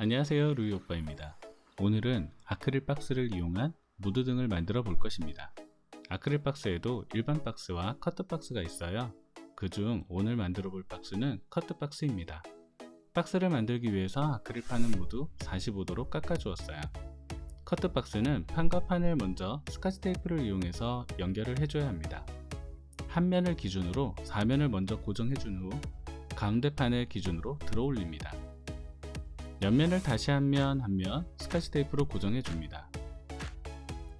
안녕하세요 루이 오빠입니다. 오늘은 아크릴 박스를 이용한 무드 등을 만들어 볼 것입니다. 아크릴 박스에도 일반 박스와 커트 박스가 있어요. 그중 오늘 만들어 볼 박스는 커트 박스입니다. 박스를 만들기 위해서 아크릴판은 모두 45도로 깎아 주었어요. 커트 박스는 판과 판을 먼저 스카치 테이프를 이용해서 연결을 해줘야 합니다. 한 면을 기준으로 4면을 먼저 고정해 준 후 가운데 판을 기준으로 들어 올립니다 옆면을 다시 한 면 한 면 스카치 테이프로 고정해 줍니다.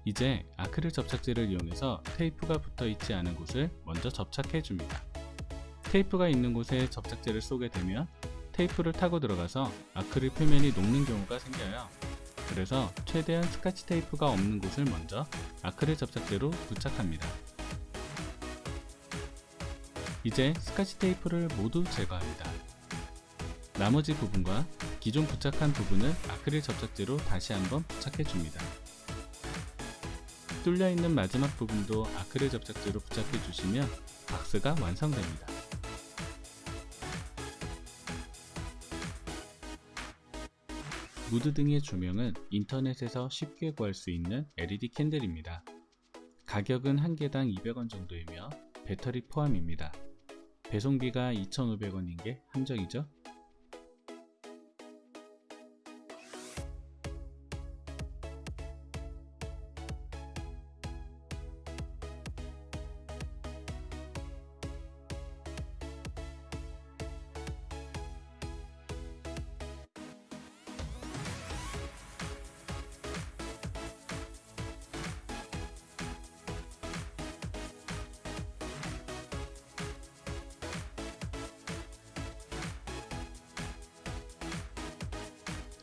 이제 아크릴 접착제를 이용해서 테이프가 붙어 있지 않은 곳을 먼저 접착해 줍니다. 테이프가 있는 곳에 접착제를 쏘게 되면 테이프를 타고 들어가서 아크릴 표면이 녹는 경우가 생겨요. 그래서 최대한 스카치 테이프가 없는 곳을 먼저 아크릴 접착제로 부착합니다. 이제 스카치 테이프를 모두 제거합니다. 나머지 부분과 기존 부착한 부분을 아크릴 접착제로 다시 한번 부착해 줍니다. 뚫려 있는 마지막 부분도 아크릴 접착제로 부착해 주시면 박스가 완성됩니다. 무드 등의 조명은 인터넷에서 쉽게 구할 수 있는 LED candle입니다. 가격은 한 개당 200원 정도이며 배터리 포함입니다. 배송비가 2,500원인 게 함정이죠?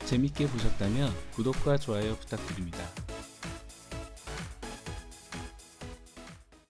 재밌게 보셨다면 구독과 좋아요 부탁드립니다.